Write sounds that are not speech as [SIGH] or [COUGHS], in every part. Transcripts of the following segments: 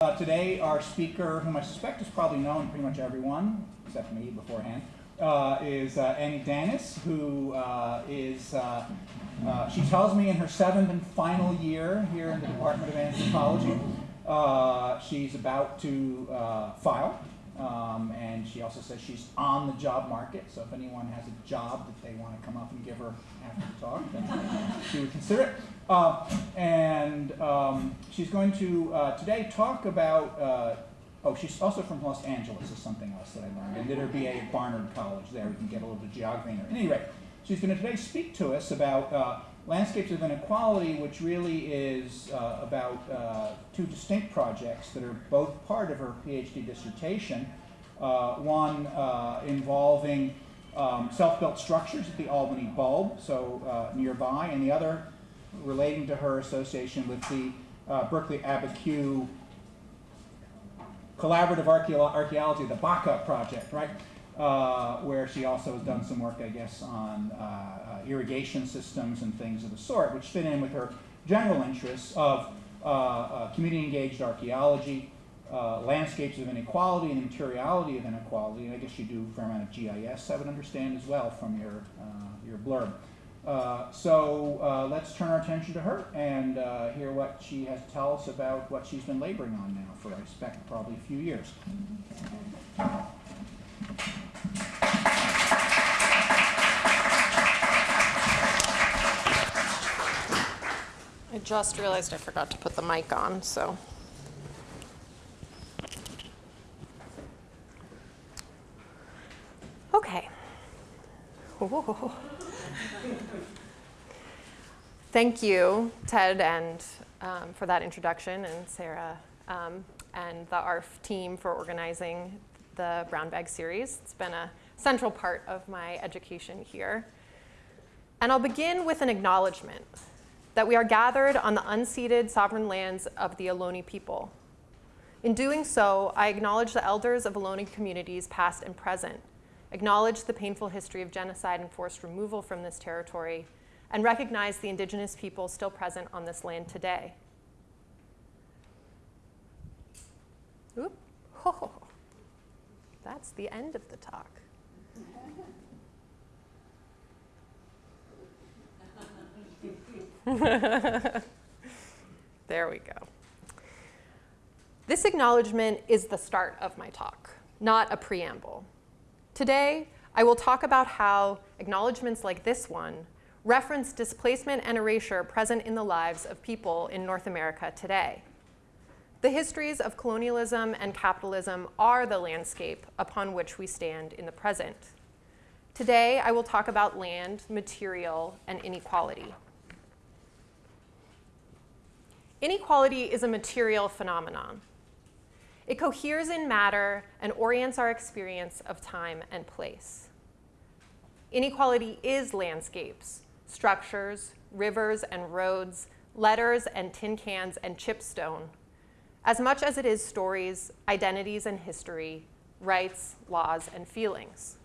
Uh, today, our speaker, whom I suspect is probably known pretty much everyone, except me beforehand, uh, is uh, Annie Danis, who uh, is, uh, uh, she tells me in her seventh and final year here in the Department of Anthropology. she's about to file um, and she also says she's on the job market, so if anyone has a job that they want to come up and give her after the talk, then she would consider it. Uh, and um, she's going to uh, today talk about, uh, oh, she's also from Los Angeles, is something else that I learned. And did her BA at Barnard College there. We can get a little bit of geography in her. At any rate, she's going to today speak to us about uh, Landscapes of Inequality, which really is uh, about uh, two distinct projects that are both part of her PhD dissertation. One involving um, self-built structures at the Albany Bulb, so nearby, and the other relating to her association with the uh, Berkeley Abiquiu Collaborative Archaeology, the BACA project, right? Uh, where she also has done some work, I guess, on uh, uh, irrigation systems and things of the sort, which fit in with her general interests of uh, community engaged archaeology, landscapes of inequality and the materiality of inequality, and I guess you do a fair amount of GIS, I would understand as well from your, your blurb. Uh, so uh, let's turn our attention to her and uh, hear what she has to tell us about what she's been laboring on now for, I expect, probably a few years. I just realized I forgot to put the mic on, so. Okay. Thank you, Ted, and um, for that introduction, and Sarah, um, and the ARF team for organizing the Brown Bag series. It's been a central part of my education here. And I'll begin with an acknowledgement that we are gathered on the unceded sovereign lands of the Ohlone people. In doing so, I acknowledge the elders of Ohlone communities past and present, acknowledge the painful history of genocide and forced removal from this territory, and recognize the indigenous people still present on this land today. Oop. Oh, [LAUGHS] that's the end of the talk. [LAUGHS] there we go. This acknowledgement is the start of my talk, not a preamble. Today, I will talk about how acknowledgements like this one reference displacement and erasure present in the lives of people in North America today. The histories of colonialism and capitalism are the landscape upon which we stand in the present. Today, I will talk about land, material, and inequality. Inequality is a material phenomenon. It coheres in matter and orients our experience of time and place. Inequality is landscapes, structures, rivers and roads, letters and tin cans and chipstone, as much as it is stories, identities and history, rights, laws, and feelings.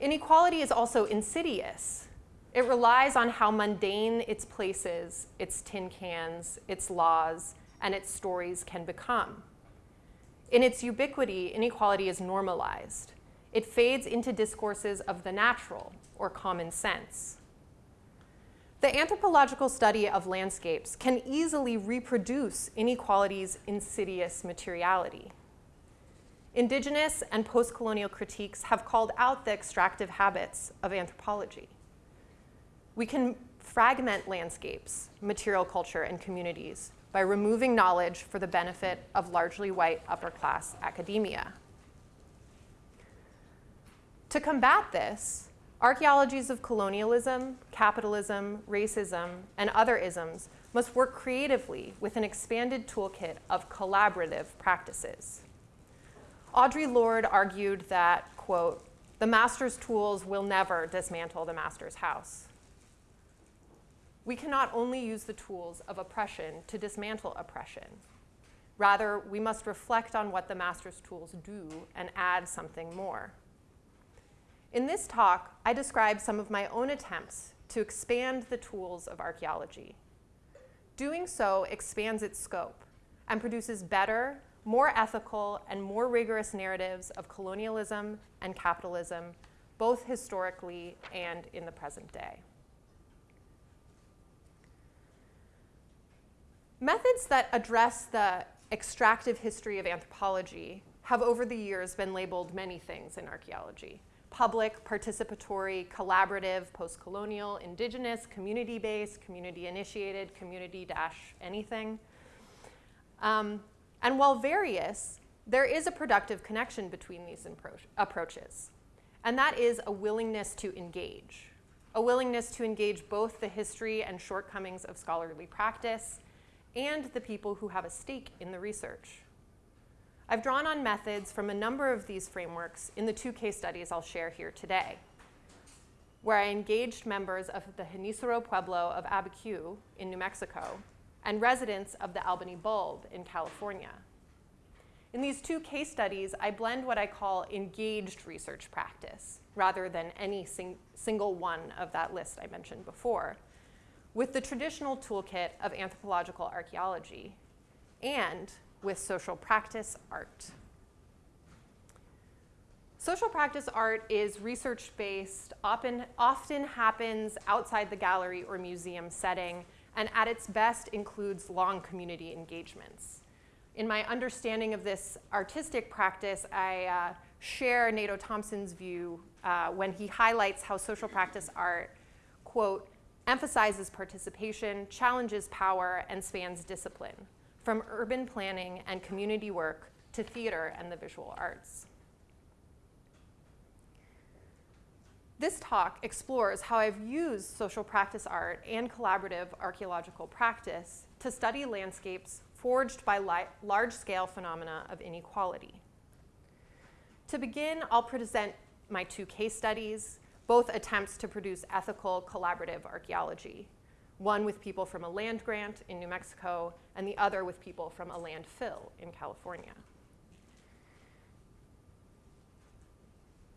Inequality is also insidious. It relies on how mundane its places, its tin cans, its laws, and its stories can become. In its ubiquity, inequality is normalized. It fades into discourses of the natural or common sense. The anthropological study of landscapes can easily reproduce inequality's insidious materiality. Indigenous and post-colonial critiques have called out the extractive habits of anthropology. We can fragment landscapes, material culture, and communities by removing knowledge for the benefit of largely white upper class academia. To combat this, archaeologies of colonialism, capitalism, racism, and other isms must work creatively with an expanded toolkit of collaborative practices. Audre Lorde argued that, quote, the master's tools will never dismantle the master's house we cannot only use the tools of oppression to dismantle oppression. Rather, we must reflect on what the master's tools do and add something more. In this talk, I describe some of my own attempts to expand the tools of archaeology. Doing so expands its scope, and produces better, more ethical, and more rigorous narratives of colonialism and capitalism, both historically and in the present day. Methods that address the extractive history of anthropology have over the years been labeled many things in archaeology public, participatory, collaborative, post colonial, indigenous, community based, community initiated, community-anything. Um, and while various, there is a productive connection between these approaches, and that is a willingness to engage. A willingness to engage both the history and shortcomings of scholarly practice and the people who have a stake in the research. I've drawn on methods from a number of these frameworks in the two case studies I'll share here today, where I engaged members of the Genízaro Pueblo of Abiquiu in New Mexico and residents of the Albany Bulb in California. In these two case studies, I blend what I call engaged research practice, rather than any sing single one of that list I mentioned before, with the traditional toolkit of anthropological archaeology and with social practice art. Social practice art is research based, often, often happens outside the gallery or museum setting, and at its best includes long community engagements. In my understanding of this artistic practice, I uh, share Nato Thompson's view uh, when he highlights how social practice art, quote, emphasizes participation, challenges power, and spans discipline, from urban planning and community work to theater and the visual arts. This talk explores how I've used social practice art and collaborative archaeological practice to study landscapes forged by large-scale phenomena of inequality. To begin, I'll present my two case studies, both attempts to produce ethical collaborative archaeology, one with people from a land grant in New Mexico and the other with people from a landfill in California.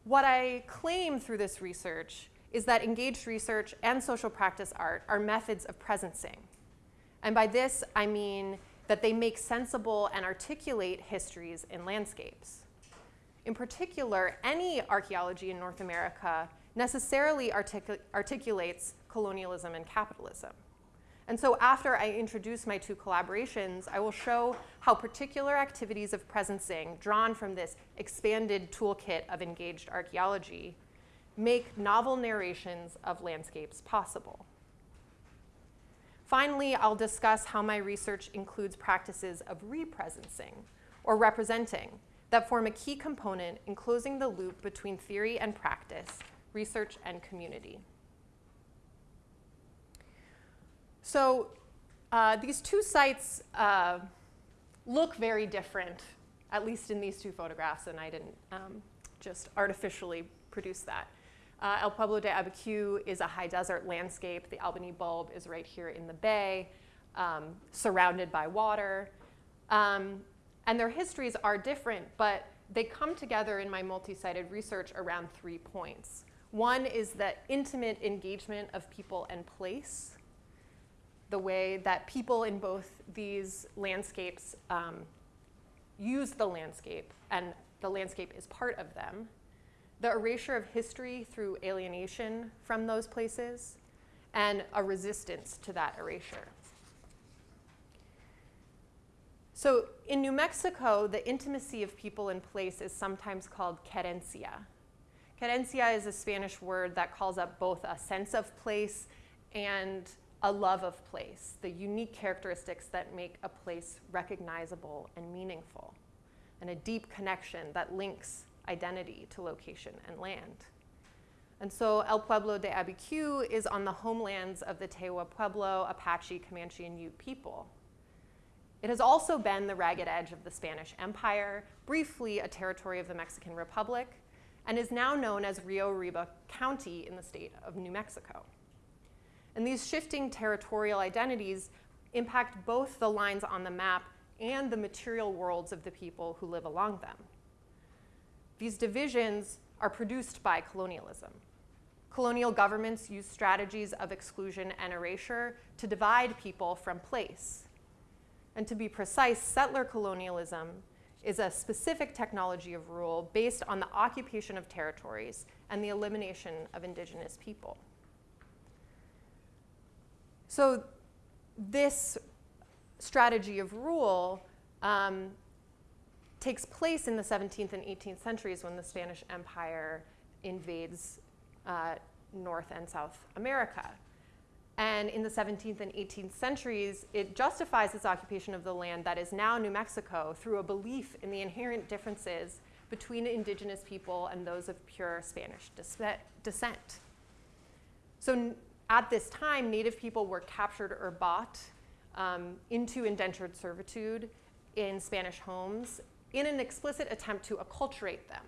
What I claim through this research is that engaged research and social practice art are methods of presencing. And by this, I mean that they make sensible and articulate histories in landscapes. In particular, any archaeology in North America necessarily artic articulates colonialism and capitalism. And so after I introduce my two collaborations, I will show how particular activities of presencing drawn from this expanded toolkit of engaged archaeology make novel narrations of landscapes possible. Finally, I'll discuss how my research includes practices of represencing, or representing, that form a key component in closing the loop between theory and practice research, and community. So uh, these two sites uh, look very different, at least in these two photographs, and I didn't um, just artificially produce that. Uh, El Pueblo de Abiquiu is a high desert landscape. The Albany bulb is right here in the bay, um, surrounded by water. Um, and their histories are different, but they come together in my multi-sited research around three points. One is the intimate engagement of people and place, the way that people in both these landscapes um, use the landscape and the landscape is part of them, the erasure of history through alienation from those places, and a resistance to that erasure. So in New Mexico, the intimacy of people and place is sometimes called querencia. Querencia is a Spanish word that calls up both a sense of place and a love of place, the unique characteristics that make a place recognizable and meaningful, and a deep connection that links identity to location and land. And so El Pueblo de Abiquiu is on the homelands of the Tewa Pueblo, Apache, Comanche, and Ute people. It has also been the ragged edge of the Spanish Empire, briefly a territory of the Mexican Republic, and is now known as Rio Arriba County in the state of New Mexico. And these shifting territorial identities impact both the lines on the map and the material worlds of the people who live along them. These divisions are produced by colonialism. Colonial governments use strategies of exclusion and erasure to divide people from place. And to be precise, settler colonialism is a specific technology of rule based on the occupation of territories and the elimination of indigenous people. So, this strategy of rule um, takes place in the 17th and 18th centuries when the Spanish Empire invades uh, North and South America. And in the 17th and 18th centuries, it justifies its occupation of the land that is now New Mexico through a belief in the inherent differences between indigenous people and those of pure Spanish descent. So at this time, native people were captured or bought um, into indentured servitude in Spanish homes in an explicit attempt to acculturate them.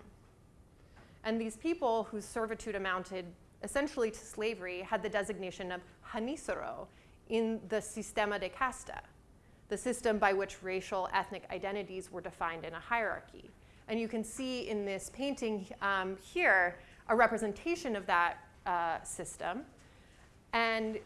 And these people whose servitude amounted essentially to slavery had the designation of Genízaro in the Sistema de Casta, the system by which racial ethnic identities were defined in a hierarchy. And you can see in this painting um, here a representation of that uh, system. And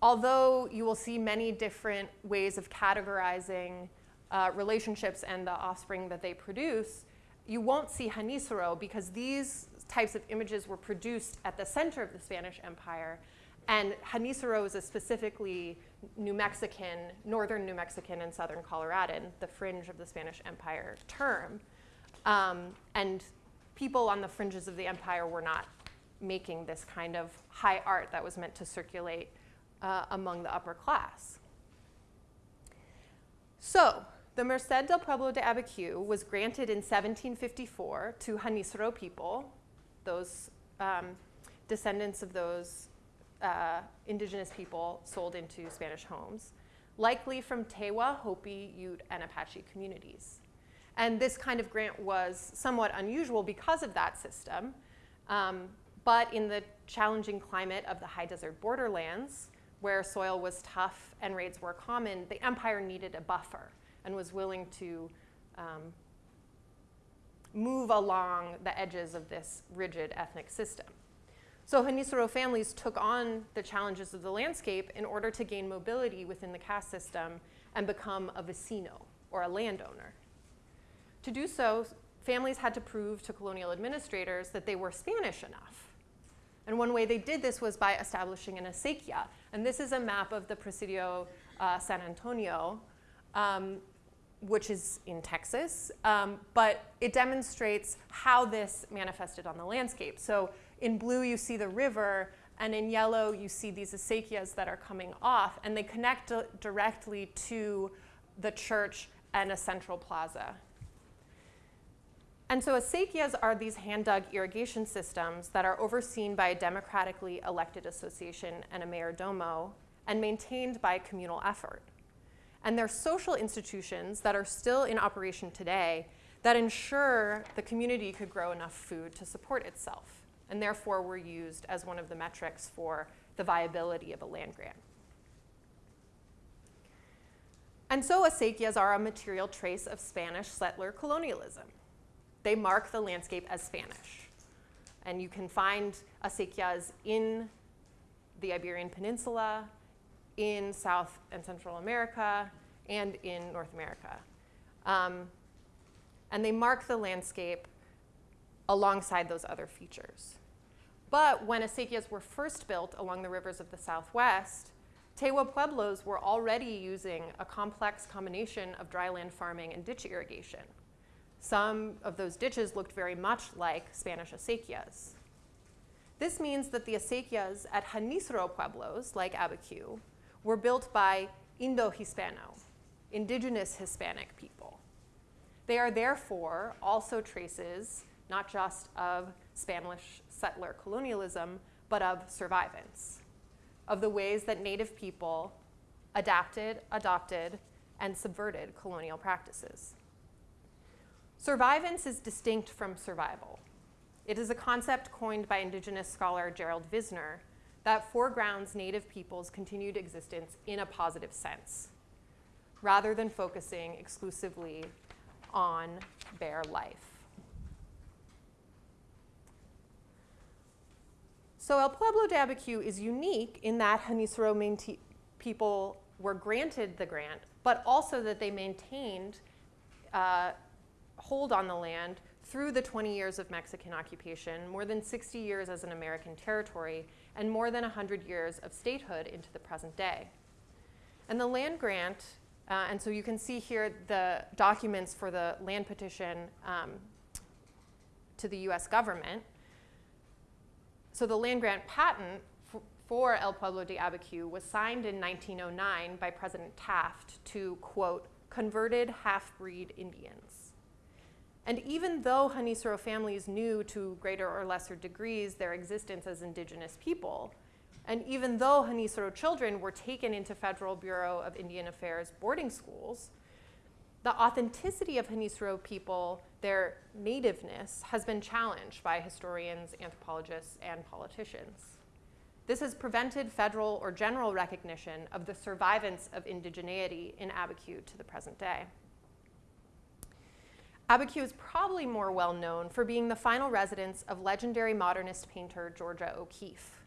although you will see many different ways of categorizing uh, relationships and the offspring that they produce, you won't see Genízaro because these types of images were produced at the center of the Spanish Empire. And Genízaro is a specifically New Mexican, northern New Mexican and southern Coloradan, the fringe of the Spanish Empire term. Um, and people on the fringes of the empire were not making this kind of high art that was meant to circulate uh, among the upper class. So, the Merced del Pueblo de Abiquiu was granted in 1754 to Genízaro people, those um, descendants of those uh, indigenous people sold into Spanish homes, likely from Tewa, Hopi, Ute, and Apache communities. And this kind of grant was somewhat unusual because of that system. Um, but in the challenging climate of the high desert borderlands, where soil was tough and raids were common, the empire needed a buffer and was willing to um, move along the edges of this rigid ethnic system. So Genízaro families took on the challenges of the landscape in order to gain mobility within the caste system and become a vecino, or a landowner. To do so, families had to prove to colonial administrators that they were Spanish enough. And one way they did this was by establishing an acequia. And this is a map of the Presidio uh, San Antonio, um, which is in Texas, um, but it demonstrates how this manifested on the landscape. So in blue, you see the river, and in yellow, you see these acequias that are coming off, and they connect directly to the church and a central plaza. And so acequias are these hand-dug irrigation systems that are overseen by a democratically elected association and a mayordomo and maintained by communal effort. And they're social institutions that are still in operation today that ensure the community could grow enough food to support itself, and therefore were used as one of the metrics for the viability of a land grant. And so acequias are a material trace of Spanish settler colonialism they mark the landscape as Spanish. And you can find acequias in the Iberian Peninsula, in South and Central America, and in North America. Um, and they mark the landscape alongside those other features. But when acequias were first built along the rivers of the Southwest, Tewa pueblos were already using a complex combination of dryland farming and ditch irrigation. Some of those ditches looked very much like Spanish acequias. This means that the acequias at Genízaro pueblos, like Abiquiu, were built by Indo-Hispano, indigenous Hispanic people. They are therefore also traces not just of Spanish settler colonialism, but of survivance, of the ways that native people adapted, adopted, and subverted colonial practices. Survivance is distinct from survival. It is a concept coined by indigenous scholar Gerald Vizenor that foregrounds native peoples' continued existence in a positive sense, rather than focusing exclusively on bare life. So El Pueblo de Abiquiu is unique in that Genízaro people were granted the grant but also that they maintained uh, hold on the land through the 20 years of Mexican occupation, more than 60 years as an American territory, and more than 100 years of statehood into the present day. And the land grant, uh, and so you can see here the documents for the land petition um, to the US government. So the land grant patent for El Pueblo de Abiquiu was signed in 1909 by President Taft to, quote, converted half-breed Indians. And even though Genízaro families knew to greater or lesser degrees their existence as indigenous people, and even though Genízaro children were taken into Federal Bureau of Indian Affairs boarding schools, the authenticity of Genízaro people, their nativeness, has been challenged by historians, anthropologists, and politicians. This has prevented federal or general recognition of the survivance of indigeneity in Abiquiu to the present day. Abiquiu is probably more well known for being the final residence of legendary modernist painter Georgia O'Keeffe.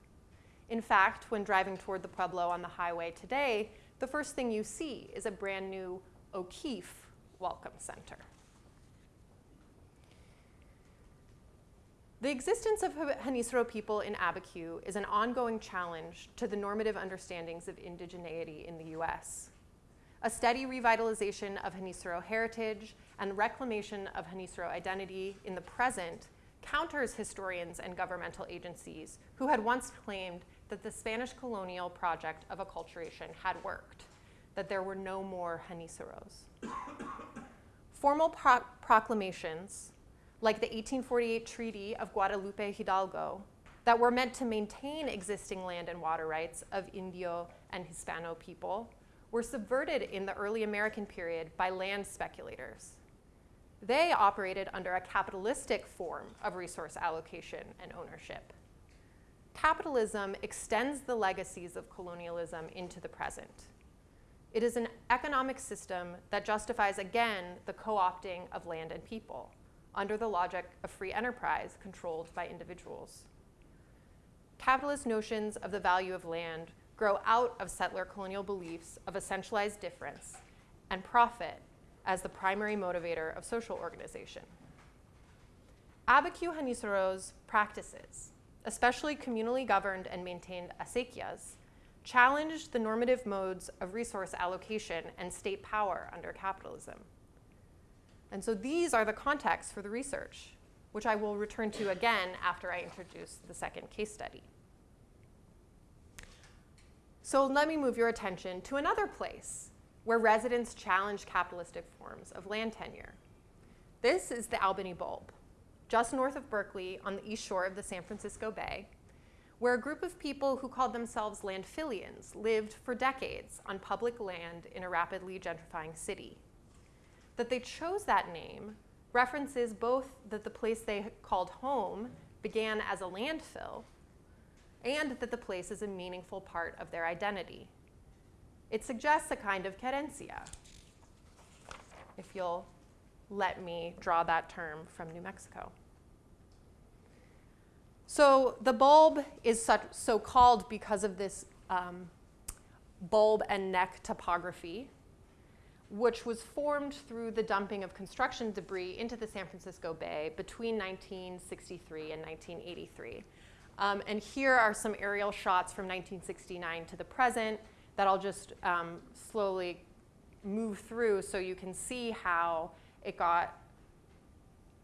In fact, when driving toward the Pueblo on the highway today, the first thing you see is a brand new O'Keeffe Welcome Center. The existence of Genízaro people in Abiquiu is an ongoing challenge to the normative understandings of indigeneity in the US. A steady revitalization of Genízaro heritage and reclamation of Genízaro identity in the present counters historians and governmental agencies who had once claimed that the Spanish colonial project of acculturation had worked, that there were no more Genízaros. [COUGHS] Formal pro proclamations, like the 1848 Treaty of Guadalupe Hidalgo, that were meant to maintain existing land and water rights of Indio and Hispano people, were subverted in the early American period by land speculators. They operated under a capitalistic form of resource allocation and ownership. Capitalism extends the legacies of colonialism into the present. It is an economic system that justifies again the co-opting of land and people under the logic of free enterprise controlled by individuals. Capitalist notions of the value of land grow out of settler colonial beliefs of a centralized difference and profit as the primary motivator of social organization. Abiquiu Genízaro's practices, especially communally governed and maintained acequias, challenged the normative modes of resource allocation and state power under capitalism. And so these are the contexts for the research, which I will return to again after I introduce the second case study. So let me move your attention to another place where residents challenge capitalistic forms of land tenure. This is the Albany Bulb, just north of Berkeley on the east shore of the San Francisco Bay, where a group of people who called themselves landfillians lived for decades on public land in a rapidly gentrifying city. That they chose that name references both that the place they called home began as a landfill and that the place is a meaningful part of their identity. It suggests a kind of querencia, if you'll let me draw that term from New Mexico. So the bulb is such, so called because of this um, bulb and neck topography, which was formed through the dumping of construction debris into the San Francisco Bay between 1963 and 1983. Um, and here are some aerial shots from 1969 to the present that I'll just um, slowly move through so you can see how it got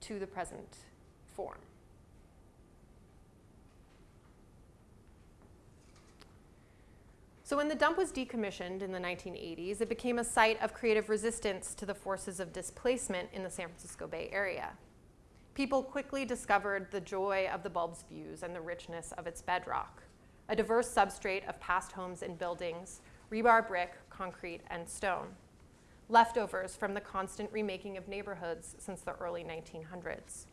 to the present form. So when the dump was decommissioned in the 1980s, it became a site of creative resistance to the forces of displacement in the San Francisco Bay Area. People quickly discovered the joy of the bulb's views and the richness of its bedrock, a diverse substrate of past homes and buildings, rebar brick, concrete, and stone, leftovers from the constant remaking of neighborhoods since the early 1900s.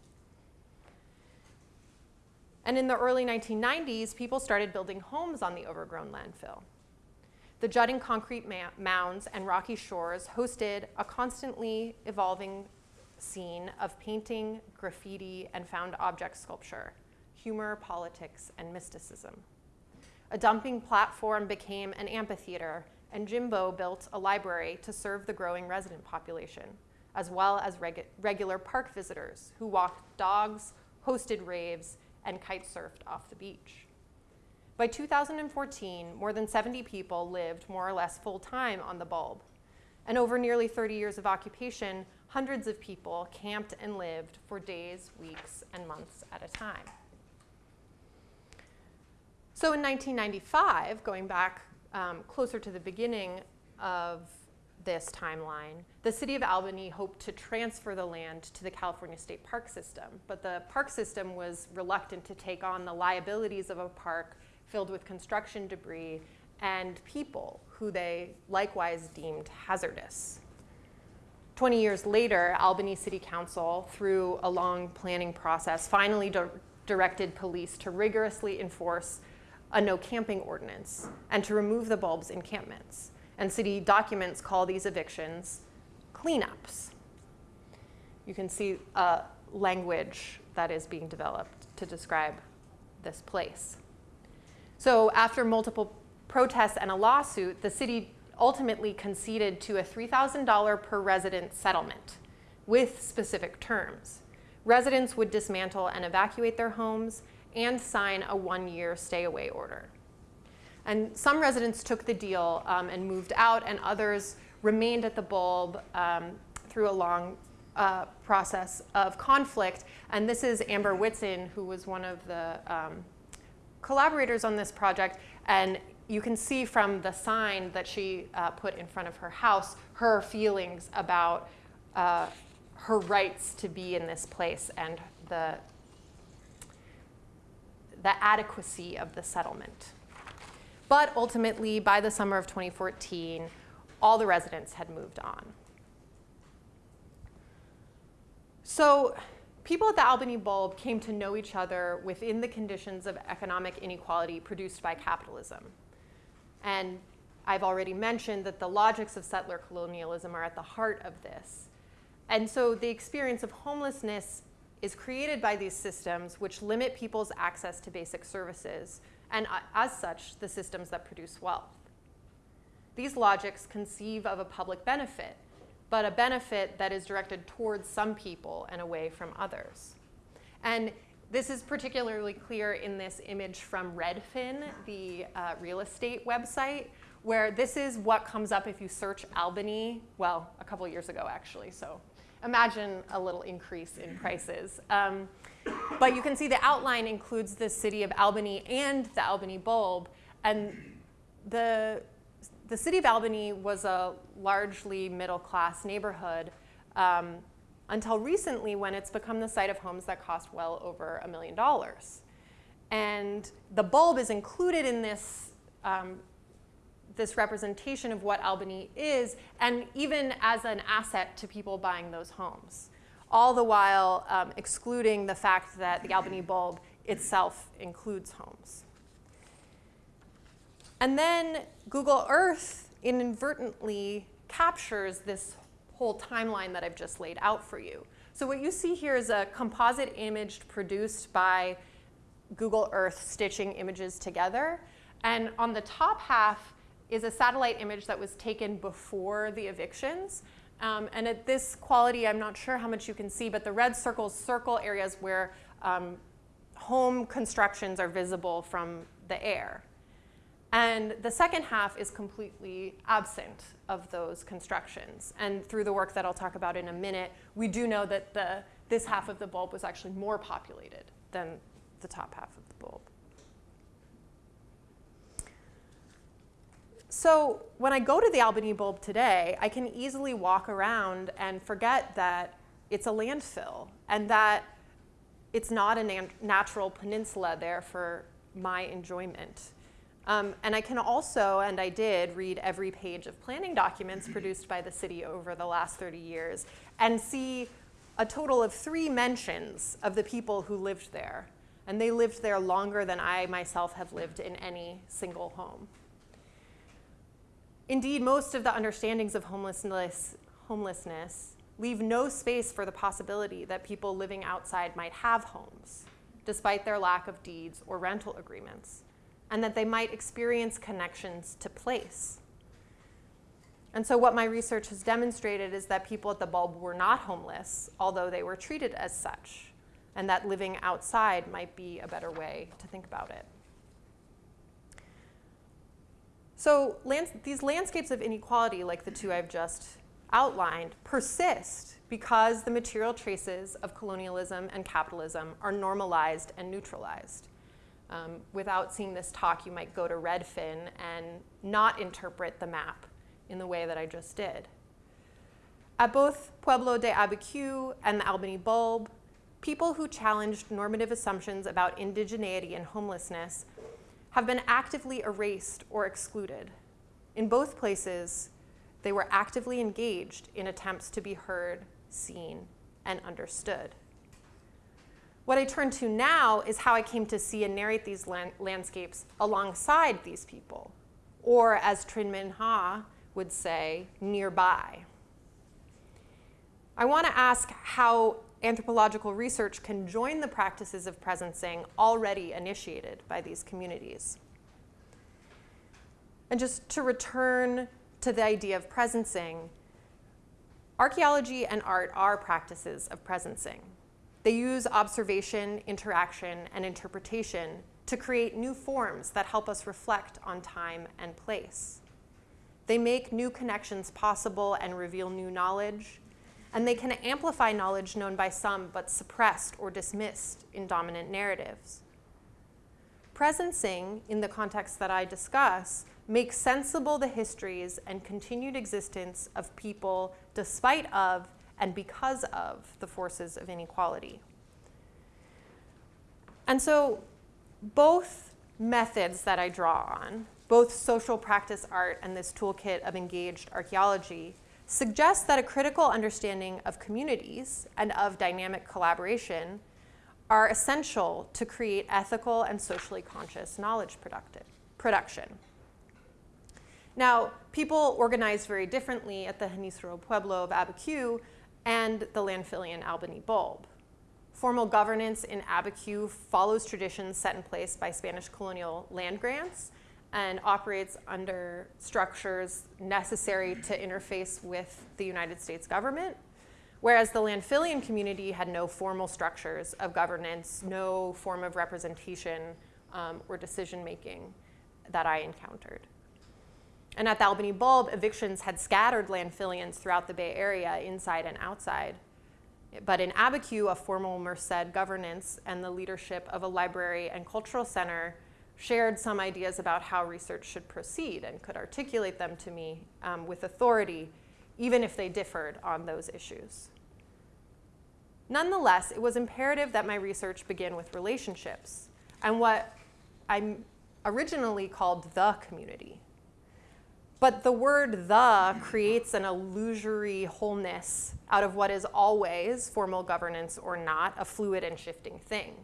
And in the early 1990s, people started building homes on the overgrown landfill. The jutting concrete mounds and rocky shores hosted a constantly evolving scene of painting, graffiti, and found object sculpture, humor, politics, and mysticism. A dumping platform became an amphitheater and Jimbo built a library to serve the growing resident population, as well as regu- regular park visitors who walked dogs, hosted raves, and kite surfed off the beach. By 2014, more than 70 people lived more or less full time on the bulb. And over nearly 30 years of occupation, hundreds of people camped and lived for days, weeks, and months at a time. So in 1995, going back um, closer to the beginning of this timeline, the city of Albany hoped to transfer the land to the California State Park System, but the park system was reluctant to take on the liabilities of a park filled with construction debris and people who they likewise deemed hazardous. 20 years later, Albany City Council, through a long planning process, finally di- directed police to rigorously enforce a no camping ordinance and to remove the bulb's encampments. And city documents call these evictions cleanups. You can see uh, language that is being developed to describe this place. So after multiple protests and a lawsuit, the city ultimately conceded to a $3,000 per resident settlement with specific terms. Residents would dismantle and evacuate their homes and sign a one-year stay-away order. And some residents took the deal um, and moved out, and others remained at the bulb um, through a long uh, process of conflict. And this is Amber Whitson, who was one of the um, collaborators on this project. And you can see from the sign that she uh, put in front of her house her feelings about uh, her rights to be in this place and the, the adequacy of the settlement. But ultimately, by the summer of 2014, all the residents had moved on. So people at the Albany Bulb came to know each other within the conditions of economic inequality produced by capitalism. And I've already mentioned that the logics of settler colonialism are at the heart of this. And so the experience of homelessness is created by these systems which limit people's access to basic services, and uh, as such, the systems that produce wealth. These logics conceive of a public benefit, but a benefit that is directed towards some people and away from others. And this is particularly clear in this image from Redfin, the uh, real estate website, where this is what comes up if you search Albany, well, a couple years ago actually, so imagine a little increase in prices. Um, but you can see the outline includes the city of Albany and the Albany bulb, and the, the city of Albany was a largely middle class neighborhood. Um, until recently when it's become the site of homes that cost well over a million dollars. And the bulb is included in this, um, this representation of what Albany is, and even as an asset to people buying those homes, all the while um, excluding the fact that the Albany bulb itself includes homes. And then Google Earth inadvertently captures this whole timeline that I've just laid out for you. So what you see here is a composite image produced by Google Earth stitching images together. And on the top half is a satellite image that was taken before the evictions. Um, and at this quality, I'm not sure how much you can see, but the red circles circle areas where um, home constructions are visible from the air. And the second half is completely absent of those constructions. And through the work that I'll talk about in a minute, we do know that the, this half of the bulb was actually more populated than the top half of the bulb. So when I go to the Albany bulb today, I can easily walk around and forget that it's a landfill and that it's not a nat natural peninsula there for my enjoyment. Um, and I can also, and I did, read every page of planning documents [CLEARS THROAT] produced by the city over the last 30 years and see a total of three mentions of the people who lived there. And they lived there longer than I myself have lived in any single home. Indeed, most of the understandings of homelessness, homelessness leave no space for the possibility that people living outside might have homes, despite their lack of deeds or rental agreements and that they might experience connections to place. And so, what my research has demonstrated is that people at the bulb were not homeless, although they were treated as such, and that living outside might be a better way to think about it. So, lands- these landscapes of inequality, like the two I've just outlined, persist because the material traces of colonialism and capitalism are normalized and neutralized. Um, without seeing this talk, you might go to Redfin and not interpret the map in the way that I just did. At both Pueblo de Abiquiu and the Albany Bulb, people who challenged normative assumptions about indigeneity and homelessness have been actively erased or excluded. In both places, they were actively engaged in attempts to be heard, seen, and understood. What I turn to now is how I came to see and narrate these land- landscapes alongside these people, or as Trinh Minh Ha would say, nearby. I want to ask how anthropological research can join the practices of presencing already initiated by these communities. And just to return to the idea of presencing, archaeology and art are practices of presencing. They use observation, interaction, and interpretation to create new forms that help us reflect on time and place. They make new connections possible and reveal new knowledge, and they can amplify knowledge known by some but suppressed or dismissed in dominant narratives. Presencing, in the context that I discuss, makes sensible the histories and continued existence of people despite of and because of the forces of inequality. And so, both methods that I draw on, both social practice art and this toolkit of engaged archaeology, suggest that a critical understanding of communities and of dynamic collaboration are essential to create ethical and socially conscious knowledge production. Now, people organize very differently at the Genízaro Pueblo of Abiquiu and the Landfillian Albany Bulb. Formal governance in Abiquiu follows traditions set in place by Spanish colonial land grants and operates under structures necessary to interface with the United States government, whereas the Landfillian community had no formal structures of governance, no form of representation um, or decision making that I encountered. And at the Albany Bulb, evictions had scattered landfillians throughout the Bay Area, inside and outside. But in Abiquiu, a formal Merced governance and the leadership of a library and cultural center shared some ideas about how research should proceed and could articulate them to me um, with authority, even if they differed on those issues. Nonetheless, it was imperative that my research begin with relationships and what I originally called the community. But the word the creates an illusory wholeness out of what is always, formal governance or not, a fluid and shifting thing.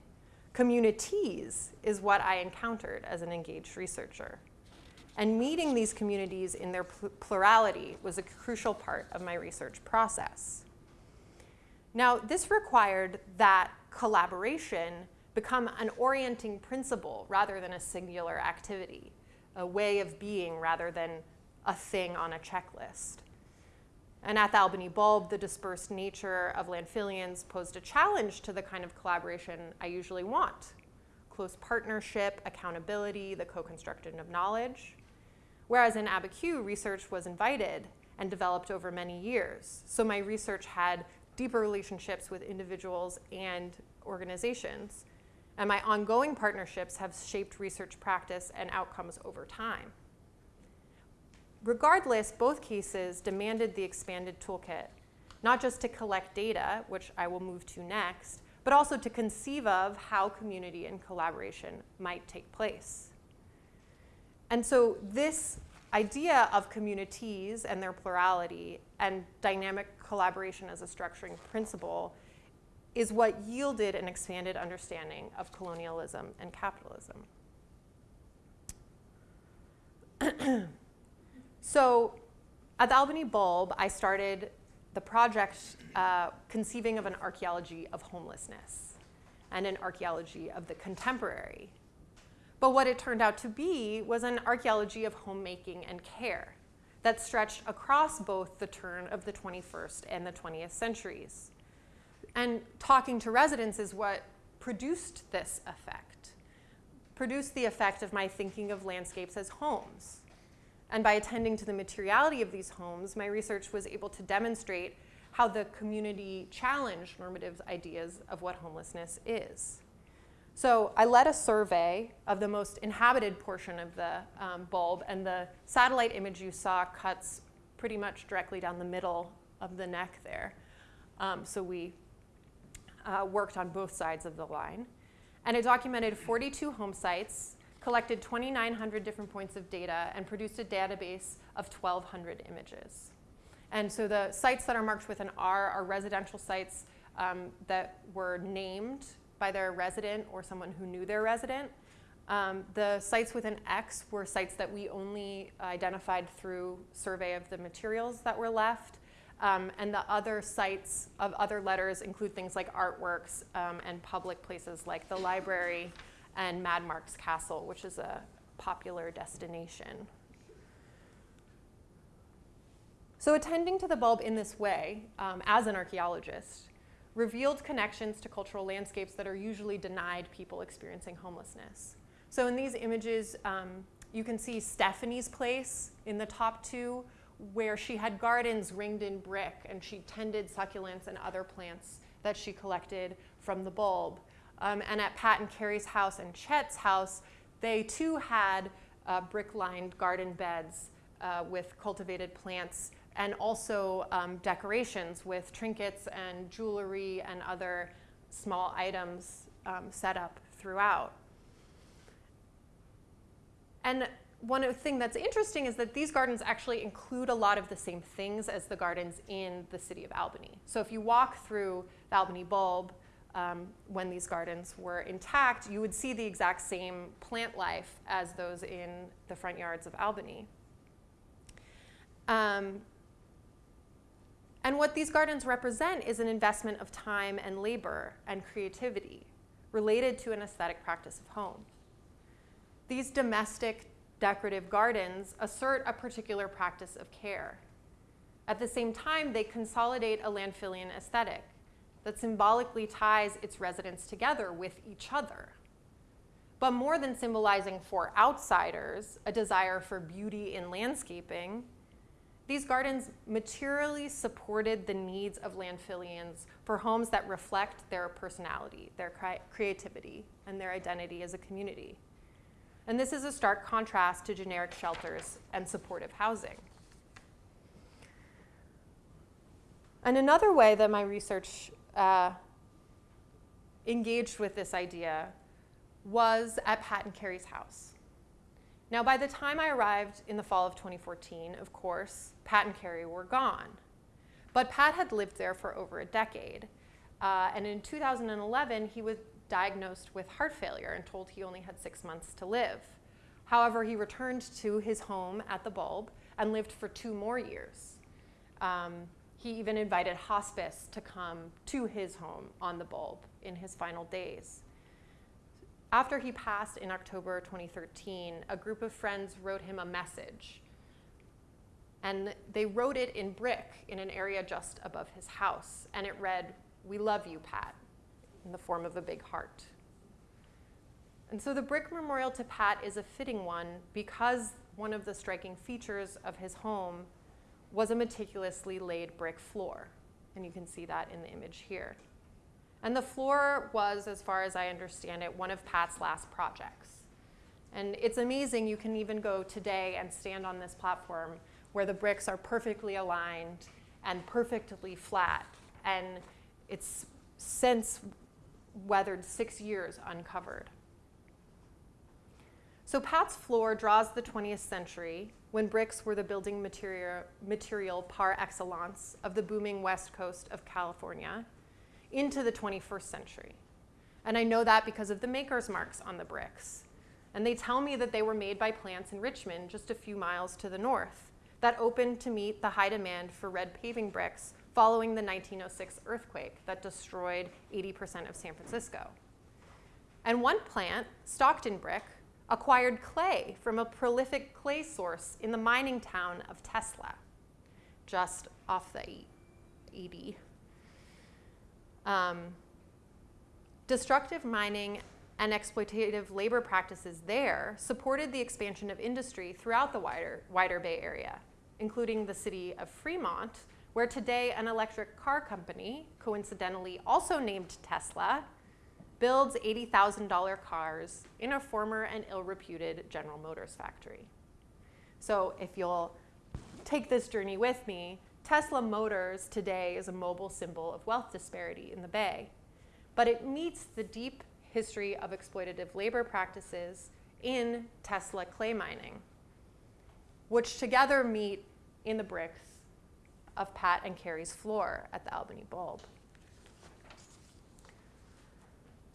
Communities is what I encountered as an engaged researcher. And meeting these communities in their plurality was a crucial part of my research process. Now, this required that collaboration become an orienting principle rather than a singular activity, a way of being rather than a thing on a checklist. And at the Albany Bulb, the dispersed nature of Landfillians posed a challenge to the kind of collaboration I usually want close partnership, accountability, the co construction of knowledge. Whereas in Abiquiu, research was invited and developed over many years. So my research had deeper relationships with individuals and organizations. And my ongoing partnerships have shaped research practice and outcomes over time. Regardless, both cases demanded the expanded toolkit, not just to collect data, which I will move to next, but also to conceive of how community and collaboration might take place. And so this idea of communities and their plurality and dynamic collaboration as a structuring principle is what yielded an expanded understanding of colonialism and capitalism. [CLEARS THROAT] So at the Albany Bulb, I started the project uh, conceiving of an archaeology of homelessness and an archaeology of the contemporary. But what it turned out to be was an archaeology of homemaking and care, that stretched across both the turn of the 21st and the 20th centuries. And talking to residents is what produced this effect, produced the effect of my thinking of landscapes as homes. And by attending to the materiality of these homes, my research was able to demonstrate how the community challenged normative ideas of what homelessness is. So I led a survey of the most inhabited portion of the um, bulb, and the satellite image you saw cuts pretty much directly down the middle of the neck there. Um, so we uh, worked on both sides of the line. And it documented 42 home sites, collected 2,900 different points of data, and produced a database of 1,200 images. And so the sites that are marked with an R are residential sites um, that were named by their resident or someone who knew their resident. Um, the sites with an X were sites that we only identified through survey of the materials that were left. Um, and the other sites of other letters include things like artworks um, and public places like the library and Mad Mark's Castle, which is a popular destination. So attending to the bulb in this way, um, as an archaeologist, revealed connections to cultural landscapes that are usually denied people experiencing homelessness. So in these images, um, you can see Stephanie's place in the top two, where she had gardens ringed in brick and she tended succulents and other plants that she collected from the bulb. Um, and at Pat and Carrie's house and Chet's house, they too had uh, brick-lined garden beds uh, with cultivated plants and also um, decorations with trinkets and jewelry and other small items um, set up throughout. And one thing that's interesting is that these gardens actually include a lot of the same things as the gardens in the city of Albany. So if you walk through the Albany bulb um, when these gardens were intact, you would see the exact same plant life as those in the front yards of Albany. Um, and what these gardens represent is an investment of time and labor and creativity related to an aesthetic practice of home. These domestic decorative gardens assert a particular practice of care. At the same time, they consolidate a landfillian aesthetic that symbolically ties its residents together with each other. But more than symbolizing for outsiders a desire for beauty in landscaping, these gardens materially supported the needs of landfillians for homes that reflect their personality, their creativity, and their identity as a community. And this is a stark contrast to generic shelters and supportive housing. And another way that my research uh, engaged with this idea was at Pat and Carrie's house. Now, by the time I arrived in the fall of 2014, of course, Pat and Carrie were gone. But Pat had lived there for over a decade. Uh, and in 2011, he was diagnosed with heart failure and told he only had six months to live. However, he returned to his home at the Bulb and lived for two more years. Um, he even invited hospice to come to his home on the Bulb in his final days. After he passed in October 2013, a group of friends wrote him a message. And they wrote it in brick in an area just above his house. And it read, We love you, Pat, in the form of a big heart. And so the brick memorial to Pat is a fitting one because one of the striking features of his home was a meticulously laid brick floor. And you can see that in the image here. And the floor was, as far as I understand it, one of Pat's last projects. And it's amazing, you can even go today and stand on this platform where the bricks are perfectly aligned and perfectly flat. And it's since weathered six years uncovered. So Pat's floor draws the 20th century when bricks were the building material, material par excellence of the booming west coast of California into the 21st century. And I know that because of the maker's marks on the bricks. And they tell me that they were made by plants in Richmond, just a few miles to the north, that opened to meet the high demand for red paving bricks following the 1906 earthquake that destroyed 80% of San Francisco. And one plant, Stockton Brick, acquired clay from a prolific clay source in the mining town of Tesla, just off the 80. Um, destructive mining and exploitative labor practices there supported the expansion of industry throughout the wider, wider Bay Area, including the city of Fremont, where today an electric car company, coincidentally also named Tesla, builds $80,000 cars in a former and ill-reputed General Motors factory. So if you'll take this journey with me, Tesla Motors today is a mobile symbol of wealth disparity in the Bay, but it meets the deep history of exploitative labor practices in Tesla clay mining, which together meet in the bricks of Pat and Carrie's floor at the Albany Bulb.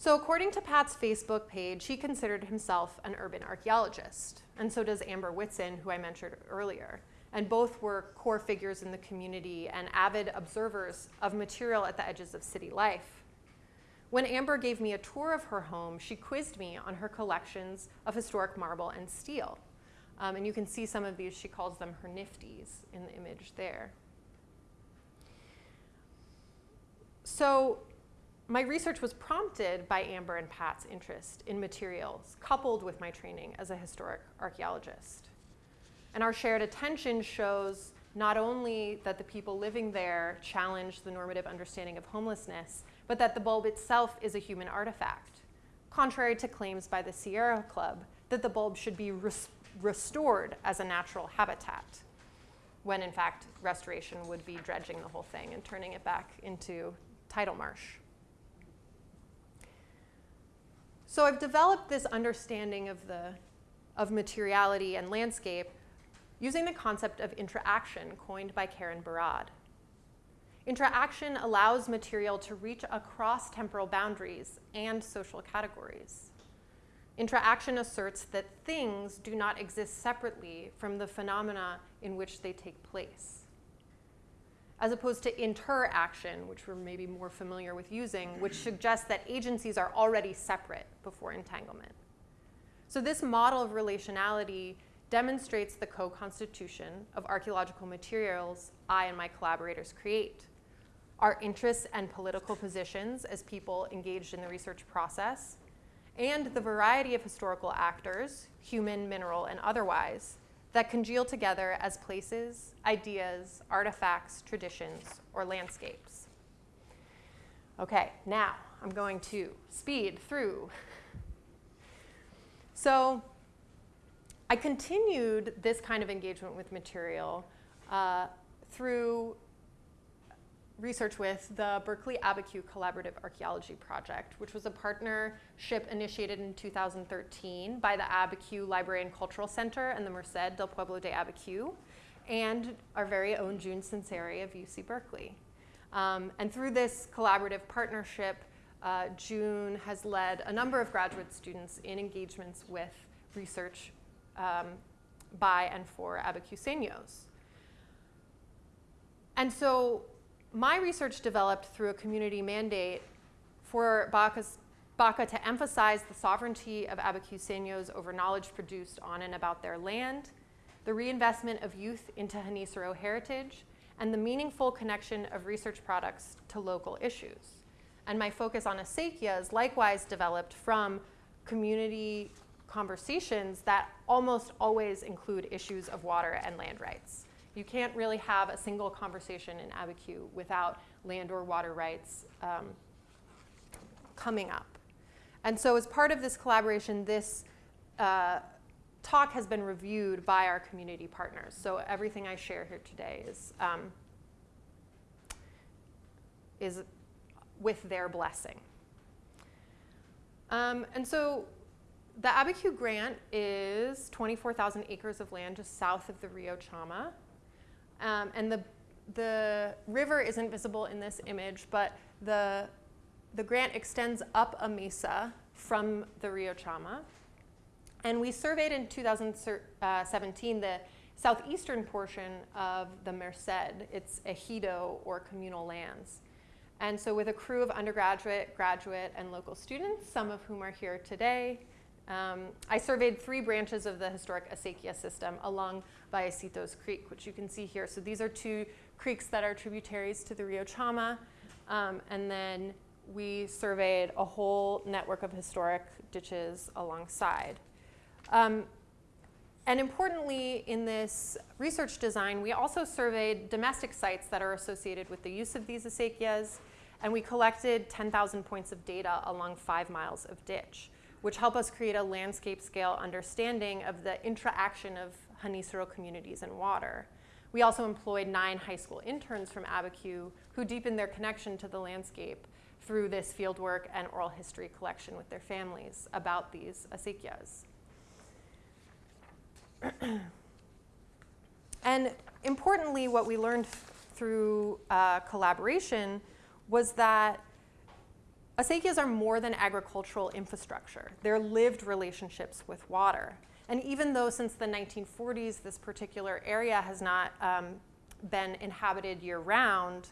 So according to Pat's Facebook page, he considered himself an urban archaeologist, and so does Amber Whitson, who I mentioned earlier. And both were core figures in the community and avid observers of material at the edges of city life. When Amber gave me a tour of her home, she quizzed me on her collections of historic marble and steel. Um, and you can see some of these, she calls them her nifties in the image there. So my research was prompted by Amber and Pat's interest in materials, coupled with my training as a historic archaeologist. And our shared attention shows not only that the people living there challenge the normative understanding of homelessness, but that the bulb itself is a human artifact, contrary to claims by the Sierra Club that the bulb should be res restored as a natural habitat, when in fact restoration would be dredging the whole thing and turning it back into tidal marsh. So I've developed this understanding of, the, of materiality and landscape using the concept of intra-action coined by Karen Barad. Intra-action allows material to reach across temporal boundaries and social categories. Intra-action asserts that things do not exist separately from the phenomena in which they take place as opposed to interaction, which we're maybe more familiar with using, which suggests that agencies are already separate before entanglement. So this model of relationality demonstrates the co-constitution of archaeological materials I and my collaborators create. Our interests and political positions as people engaged in the research process, and the variety of historical actors, human, mineral, and otherwise, that congeal together as places, ideas, artifacts, traditions, or landscapes. Okay, now I'm going to speed through. So I continued this kind of engagement with material uh, through research with the Berkeley Abiquiu Collaborative Archaeology Project, which was a partnership initiated in 2013 by the Abiquiu Library and Cultural Center and the Merced del Pueblo de Abiquiu, and our very own June Sunseri of UC Berkeley. Um, and through this collaborative partnership, uh, June has led a number of graduate students in engagements with research um, by and for Abiquiuseños. And so my research developed through a community mandate for Baca's, Baca to emphasize the sovereignty of Abiquiuseños over knowledge produced on and about their land, the reinvestment of youth into Genízaro heritage, and the meaningful connection of research products to local issues. And my focus on acequias likewise developed from community conversations that almost always include issues of water and land rights. You can't really have a single conversation in Abiquiu without land or water rights um, coming up. And so as part of this collaboration, this uh, talk has been reviewed by our community partners. So everything I share here today is, um, is with their blessing. Um, and so the Abiquiu grant is 24,000 acres of land just south of the Rio Chama. Um, and the, the river isn't visible in this image, but the, the grant extends up a mesa from the Rio Chama. And we surveyed in 2017 the southeastern portion of the Merced. It's ejido or communal lands. And so with a crew of undergraduate, graduate, and local students, some of whom are here today, Um, I surveyed three branches of the historic acequia system along Vallecitos Creek, which you can see here. So these are two creeks that are tributaries to the Rio Chama. Um, and then we surveyed a whole network of historic ditches alongside. Um, and importantly, in this research design, we also surveyed domestic sites that are associated with the use of these acequias, and we collected 10,000 points of data along five miles of ditch, which help us create a landscape scale understanding of the interaction of Genízaro communities and water. We also employed nine high school interns from Abiquiu who deepened their connection to the landscape through this fieldwork and oral history collection with their families about these acequias. [CLEARS THROAT] and importantly, what we learned through uh, collaboration was that acequias are more than agricultural infrastructure. They're lived relationships with water. And even though since the 1940s this particular area has not um, been inhabited year round,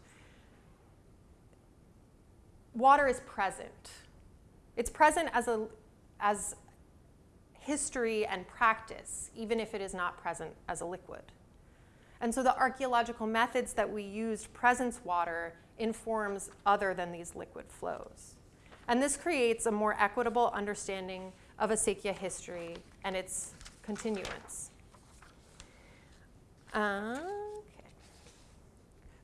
water is present. It's present as, a, as history and practice, even if it is not present as a liquid. And so the archaeological methods that we used presence water informs other than these liquid flows. And this creates a more equitable understanding of acequia history and its continuance. Okay.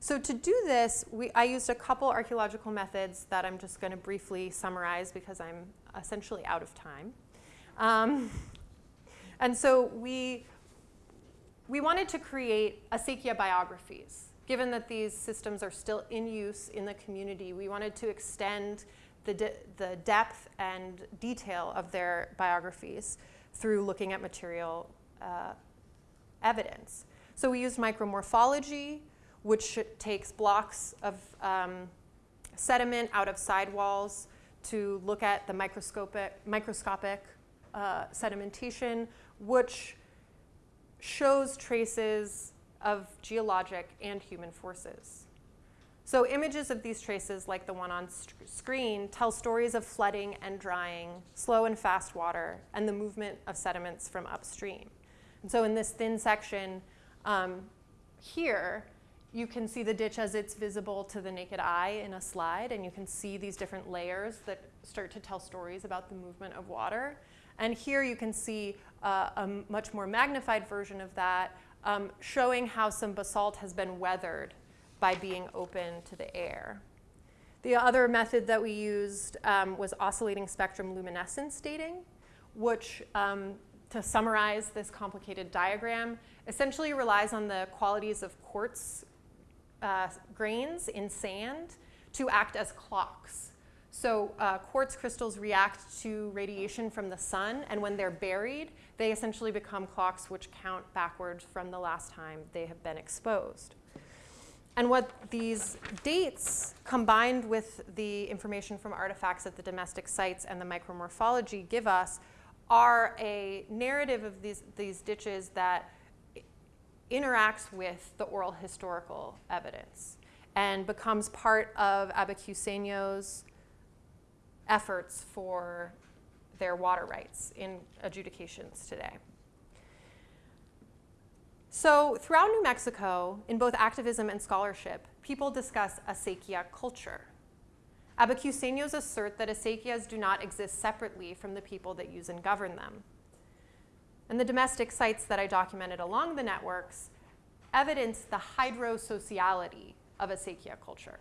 So to do this, we, I used a couple archaeological methods that I'm just going to briefly summarize because I'm essentially out of time. Um, [LAUGHS] and so we, we wanted to create acequia biographies. Given that these systems are still in use in the community, we wanted to extend the, de the depth and detail of their biographies through looking at material uh, evidence. So we used micromorphology, which takes blocks of um, sediment out of sidewalls to look at the microscopic, microscopic uh, sedimentation, which shows traces of geologic and human forces. So images of these traces, like the one on screen, tell stories of flooding and drying, slow and fast water, and the movement of sediments from upstream. And so in this thin section um, here, you can see the ditch as it's visible to the naked eye in a slide, and you can see these different layers that start to tell stories about the movement of water. And here you can see uh, a much more magnified version of that, um, showing how some basalt has been weathered by being open to the air. The other method that we used um, was oscillating spectrum luminescence dating, which, um, to summarize this complicated diagram, essentially relies on the qualities of quartz uh, grains in sand to act as clocks. So uh, quartz crystals react to radiation from the sun, and when they're buried, they essentially become clocks which count backwards from the last time they have been exposed. And what these dates, combined with the information from artifacts at the domestic sites and the micromorphology give us, are a narrative of these, these ditches that interacts with the oral historical evidence and becomes part of Abiquiuseños' efforts for their water rights in adjudications today. So throughout New Mexico, in both activism and scholarship, people discuss acequia culture. Abiquiuseños assert that acequias do not exist separately from the people that use and govern them. And the domestic sites that I documented along the networks evidence the hydrosociality of acequia culture.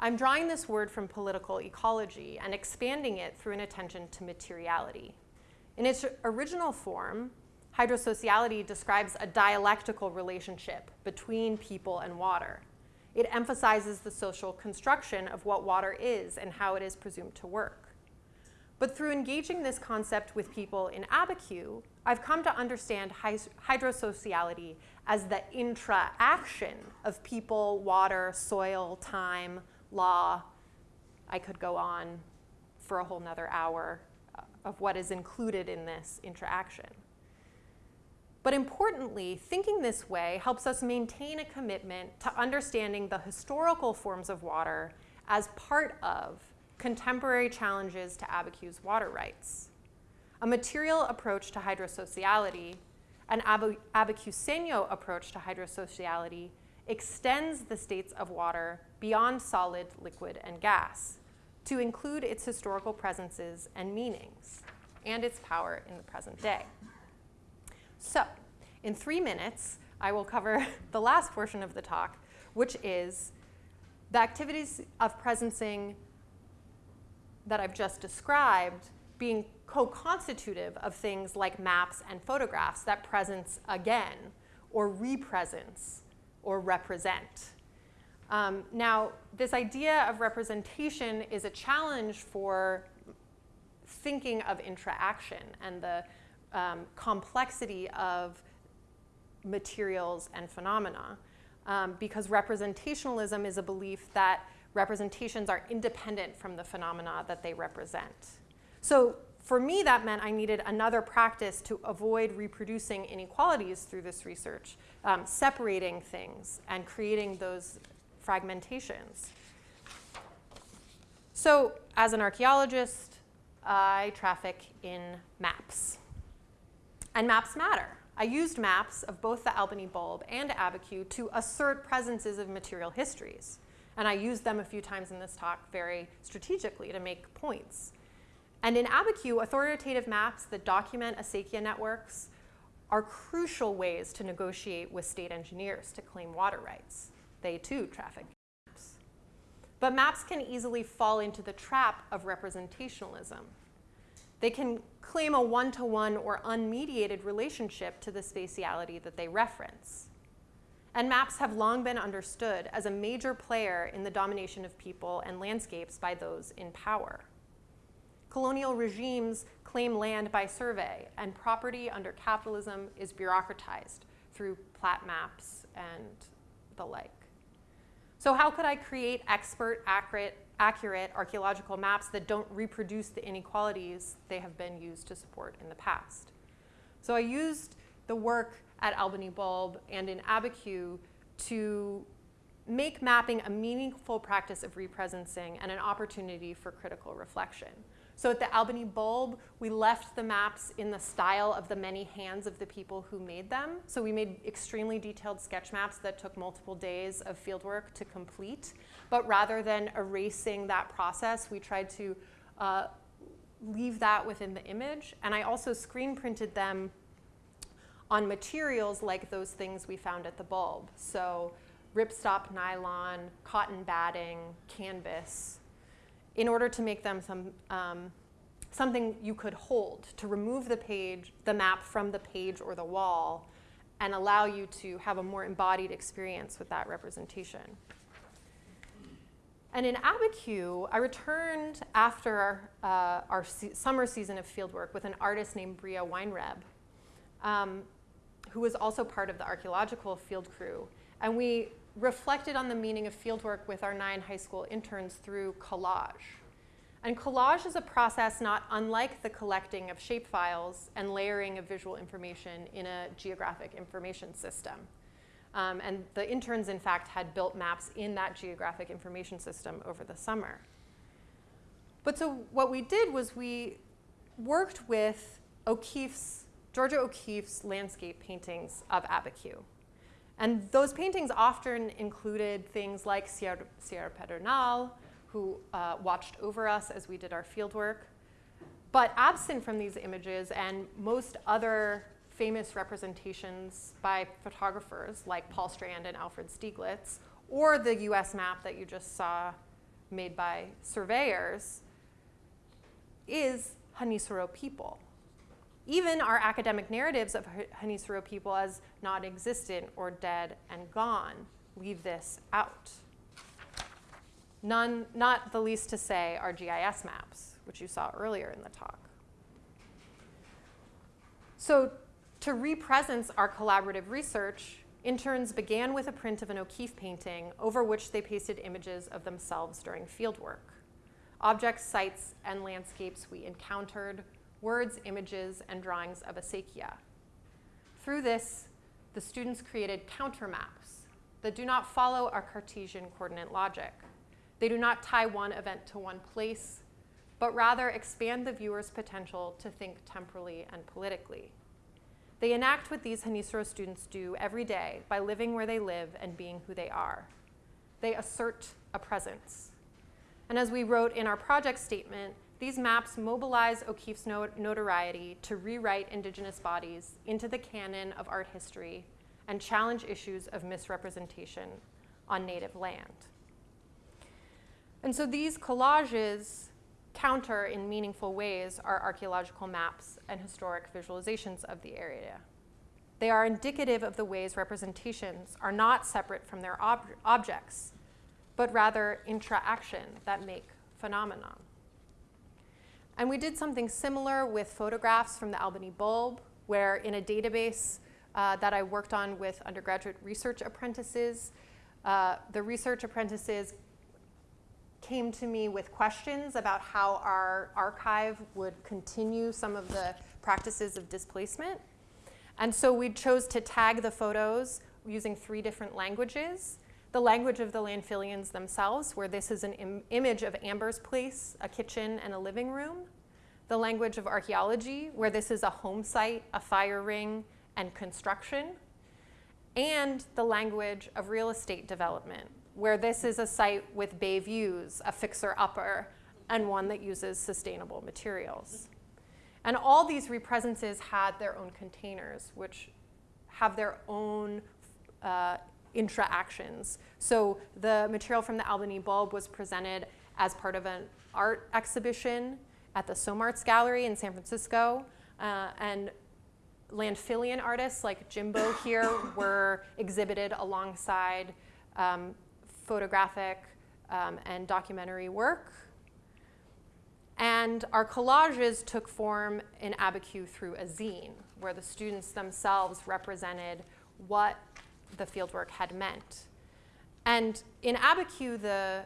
I'm drawing this word from political ecology and expanding it through an attention to materiality. In its original form, Hydrosociality describes a dialectical relationship between people and water. It emphasizes the social construction of what water is and how it is presumed to work. But through engaging this concept with people in Abiquiu, I've come to understand hydrosociality as the intra-action of people, water, soil, time, law. I could go on for a whole nother hour uh, of what is included in this intra-action. But importantly, thinking this way helps us maintain a commitment to understanding the historical forms of water as part of contemporary challenges to Abiquiu's water rights. a material approach to hydrosociality, an ab- Abiquiuseño approach to hydrosociality, extends the states of water beyond solid, liquid, and gas to include its historical presences and meanings and its power in the present day. So, in three minutes, I will cover [LAUGHS] the last portion of the talk, which is the activities of presencing that I've just described being co-constitutive of things like maps and photographs that presence again, or represence, or represent. Um, now, this idea of representation is a challenge for thinking of intra-action and the um, complexity of materials and phenomena. Um, because representationalism is a belief that representations are independent from the phenomena that they represent. So for me, that meant I needed another practice to avoid reproducing inequalities through this research, um, separating things and creating those fragmentations. So as an archaeologist, I traffic in maps. And maps matter. I used maps of both the Albany bulb and Abiquiu to assert presences of material histories. And I used them a few times in this talk very strategically to make points. And in Abiquiu, authoritative maps that document acequia networks are crucial ways to negotiate with state engineers to claim water rights. They too traffic maps. But maps can easily fall into the trap of representationalism. They can claim a one-to-one or unmediated relationship to the spatiality that they reference. And maps have long been understood as a major player in the domination of people and landscapes by those in power. Colonial regimes claim land by survey, and property under capitalism is bureaucratized through plat maps and the like. So how could I create expert, accurate, accurate archaeological maps that don't reproduce the inequalities they have been used to support in the past? So I used the work at Albany Bulb and in Abiquiu to make mapping a meaningful practice of represencing and an opportunity for critical reflection. So at the Albany Bulb, we left the maps in the style of the many hands of the people who made them. So we made extremely detailed sketch maps that took multiple days of fieldwork to complete. But rather than erasing that process, we tried to uh, leave that within the image. And I also screen printed them on materials like those things we found at the bulb. So ripstop nylon, cotton batting, canvas, in order to make them some, um, something you could hold, to remove the page, the map from the page or the wall, and allow you to have a more embodied experience with that representation. And in Abiquiu, I returned after uh, our se summer season of fieldwork with an artist named Bria Weinreb. Um, who was also part of the archaeological field crew. And we reflected on the meaning of fieldwork with our nine high school interns through collage. And collage is a process not unlike the collecting of shapefiles and layering of visual information in a geographic information system. Um, and the interns, in fact, had built maps in that geographic information system over the summer. But so what we did was we worked with O'Keeffe's Georgia O'Keeffe's landscape paintings of Abiquiu. And those paintings often included things like Sierra, Sierra Pedernal, who uh, watched over us as we did our fieldwork. But absent from these images and most other famous representations by photographers like Paul Strand and Alfred Stieglitz, or the US map that you just saw made by surveyors, is Genízaro people even our academic narratives of Genízaro people as non-existent or dead and gone leave this out. None, not the least to say our GIS maps, which you saw earlier in the talk. So to represence our collaborative research, interns began with a print of an O'Keeffe painting over which they pasted images of themselves during fieldwork. Objects, sites, and landscapes we encountered words, images, and drawings of acequia. Through this, the students created counter maps that do not follow our Cartesian coordinate logic. They do not tie one event to one place, but rather expand the viewer's potential to think temporally and politically. They enact what these Genízaro students do every day by living where they live and being who they are. They assert a presence. And as we wrote in our project statement, these maps mobilize O'Keeffe's notoriety to rewrite indigenous bodies into the canon of art history and challenge issues of misrepresentation on native land. And so these collages counter in meaningful ways our archaeological maps and historic visualizations of the area. They are indicative of the ways representations are not separate from their ob objects, but rather intra-action that make phenomenon. And we did something similar with photographs from the Albany bulb, where in a database uh, that I worked on with undergraduate research apprentices, uh, the research apprentices came to me with questions about how our archive would continue some of the practices of displacement. And so we chose to tag the photos using three different languages. The language of the Landfillians themselves, where this is an Im image of Amber's place, a kitchen, and a living room. The language of archaeology, where this is a home site, a fire ring, and construction. And the language of real estate development, where this is a site with bay views, a fixer-upper, and one that uses sustainable materials. And all these represences had their own containers, which have their own uh, intra-actions. So the material from the Albany bulb was presented as part of an art exhibition at the SOMARTS Gallery in San Francisco. Uh, and Landfillian artists like Jimbo [COUGHS] here were exhibited alongside um, photographic um, and documentary work. And our collages took form in Abiquiu through a zine, where the students themselves represented what the fieldwork had meant. And in Abiquiu, the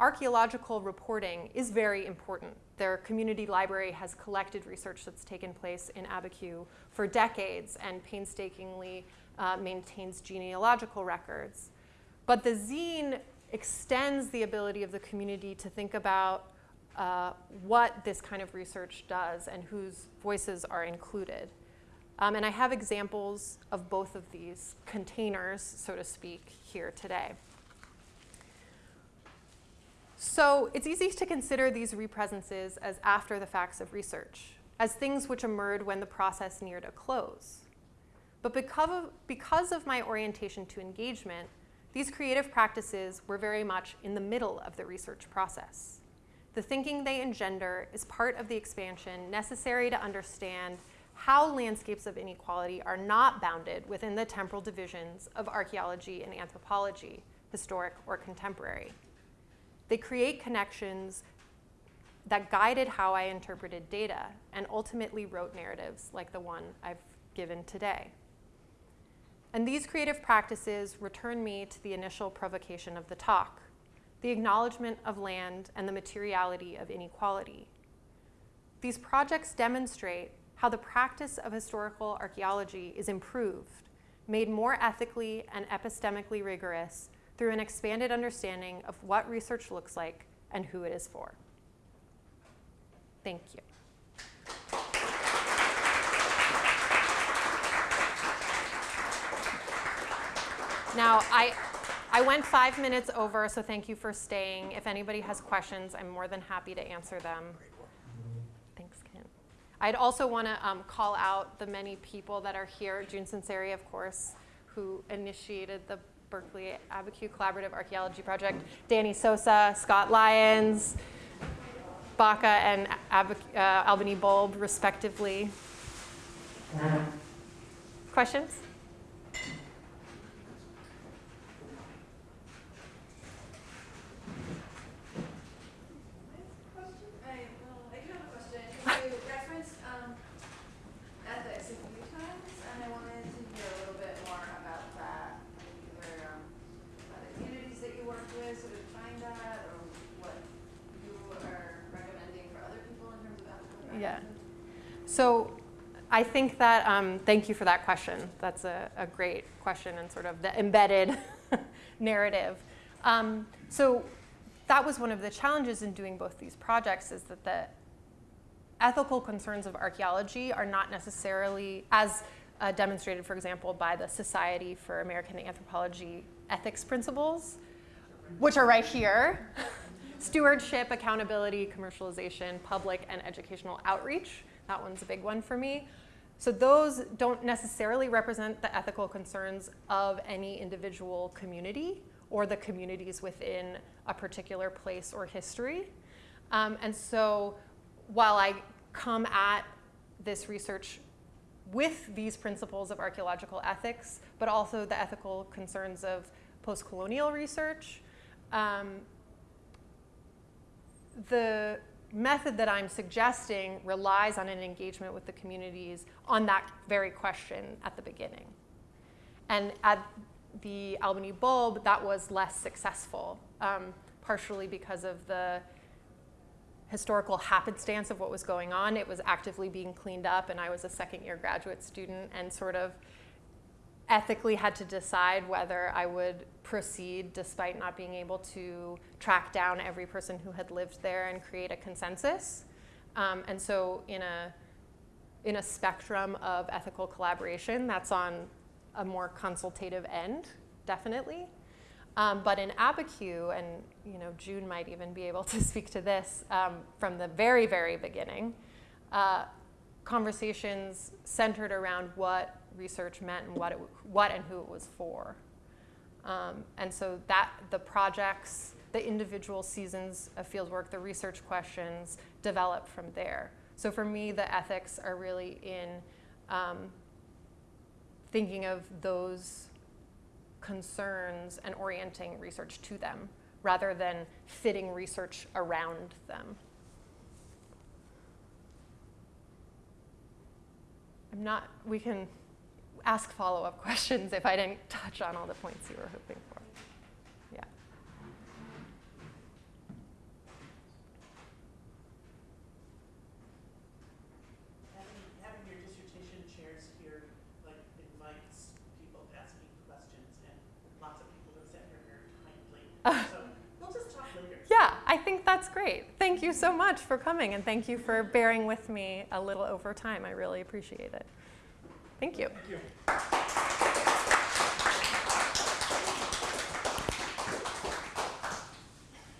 archaeological reporting is very important. Their community library has collected research that's taken place in Abiquiu for decades and painstakingly uh, maintains genealogical records. But the zine extends the ability of the community to think about uh, what this kind of research does and whose voices are included. Um, and I have examples of both of these containers, so to speak, here today. So it's easy to consider these represences as after the facts of research, as things which emerged when the process neared a close. But because of, because of my orientation to engagement, these creative practices were very much in the middle of the research process. The thinking they engender is part of the expansion necessary to understand how landscapes of inequality are not bounded within the temporal divisions of archaeology and anthropology, historic or contemporary. They create connections that guided how I interpreted data and ultimately wrote narratives like the one I've given today. And these creative practices return me to the initial provocation of the talk, the acknowledgement of land and the materiality of inequality. These projects demonstrate how the practice of historical archaeology is improved, made more ethically and epistemically rigorous through an expanded understanding of what research looks like and who it is for. Thank you. Now, I, I went five minutes over, so thank you for staying. If anybody has questions, I'm more than happy to answer them. I'd also want to um, call out the many people that are here. June Sunseri, of course, who initiated the Berkeley Abiquiu Collaborative Archaeology Project. Danny Sosa, Scott Lyons, Baca and Ab uh, Albany Bulb, respectively. Questions? So I think that, um, thank you for that question. That's a, a, great question and sort of the embedded [LAUGHS] narrative. Um, so that was one of the challenges in doing both these projects is that the ethical concerns of archaeology are not necessarily as uh, demonstrated, for example, by the Society for American Anthropology ethics principles, which are right here. [LAUGHS] Stewardship, accountability, commercialization, public and educational outreach. That one's a big one for me. So those don't necessarily represent the ethical concerns of any individual community or the communities within a particular place or history. Um, and so while I come at this research with these principles of archaeological ethics, but also the ethical concerns of post-colonial research, um, the method that I'm suggesting relies on an engagement with the communities on that very question at the beginning. And at the Albany Bulb, that was less successful, um, partially because of the historical happenstance of what was going on. It was actively being cleaned up, and I was a second year graduate student and sort of ethically had to decide whether I would proceed despite not being able to track down every person who had lived there and create a consensus. Um, and so in a, in a spectrum of ethical collaboration, that's on a more consultative end, definitely. Um, but in Abiquiu, and you know, June might even be able [LAUGHS] to speak to this um, from the very, very beginning, uh, conversations centered around what research meant and what, it, what and who it was for. Um, and so that the projects, the individual seasons of fieldwork, the research questions develop from there. So for me, the ethics are really in um, thinking of those concerns and orienting research to them rather than fitting research around them. I'm not, we can ask follow-up [LAUGHS] questions if I didn't touch on all the points you were hoping for. Yeah. Having, having your dissertation chairs here, like, invites people asking questions, and lots of people have said you're very kindly. [LAUGHS] So, we'll just talk later. Yeah, I think that's great. Thank you so much for coming and thank you for bearing with me a little over time. I really appreciate it. Thank you. Thank you.